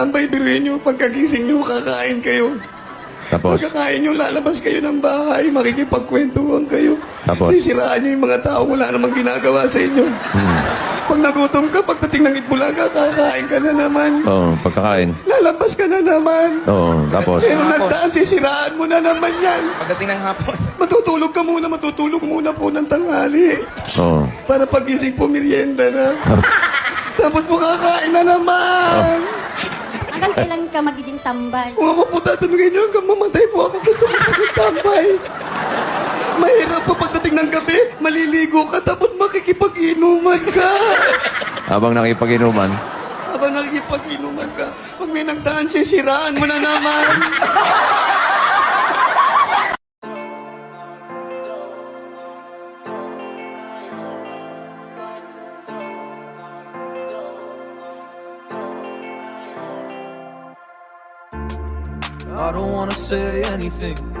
tambay, biruin nyo, pagkagising nyo, kakain kayo. Tapos, Pagkakain nyo, lalabas kayo ng bahay, makikipagkwentuhan kayo. Tapos? Sisiraan nyo yung mga tao, wala namang ginagawa sa inyo. Hmm. Pag nagutom ka, pagdating ng Itbulaga, kakain ka na naman. oh, pagkakain. Lalabas ka na naman. Oo, tapos, Pero nagdaan, sisiraan mo na naman yan. Pagdating ng hapon. Matutulog ka muna, matutulog muna po ng tanghali. oo. Para pagising po, merienda na. Tapos po kakain na naman. Hanggang kailan ka magiging tambay? Kung ako po tatanungin nyo, hanggang mamatay po ako gusto ko magtambay. Mahirap po pagdating ng gabi, maliligo ka, tapos makikipag-inuman ka. Habang nakipag-inuman, Habang nakikipag-inuman ka, pag may nagdaan, sisiraan mo na naman. I don't wanna say anything